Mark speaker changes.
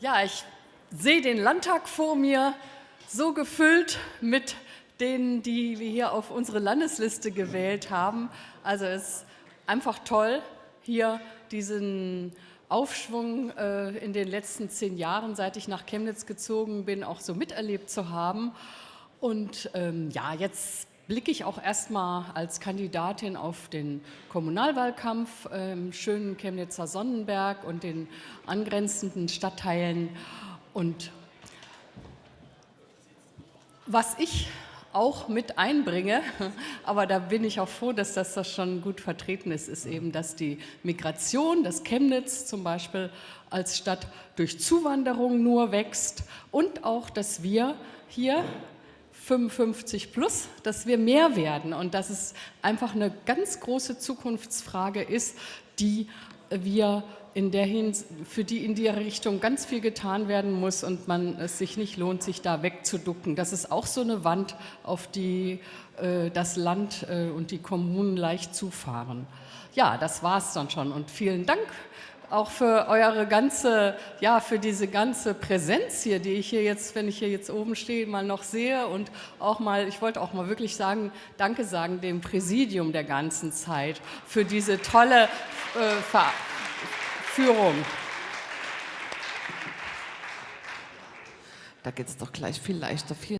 Speaker 1: Ja, ich sehe den Landtag vor mir, so gefüllt mit denen, die wir hier auf unsere Landesliste gewählt haben. Also es ist einfach toll, hier diesen Aufschwung äh, in den letzten zehn Jahren, seit ich nach Chemnitz gezogen bin, auch so miterlebt zu haben. Und ähm, ja, jetzt blicke ich auch erstmal als Kandidatin auf den Kommunalwahlkampf im schönen Chemnitzer Sonnenberg und den angrenzenden Stadtteilen. Und was ich auch mit einbringe, aber da bin ich auch froh, dass das, das schon gut vertreten ist, ist eben, dass die Migration, dass Chemnitz zum Beispiel als Stadt durch Zuwanderung nur wächst und auch, dass wir hier 55 plus, dass wir mehr werden und dass es einfach eine ganz große Zukunftsfrage ist, die wir in der Hins für die in der Richtung ganz viel getan werden muss und man es sich nicht lohnt, sich da wegzuducken. Das ist auch so eine Wand, auf die äh, das Land äh, und die Kommunen leicht zufahren. Ja, das war es dann schon und vielen Dank auch für eure ganze, ja, für diese ganze Präsenz hier, die ich hier jetzt, wenn ich hier jetzt oben stehe, mal noch sehe und auch mal, ich wollte auch mal wirklich sagen, Danke sagen dem Präsidium der ganzen Zeit für diese tolle äh, Führung.
Speaker 2: Da geht es doch gleich viel leichter. Vielen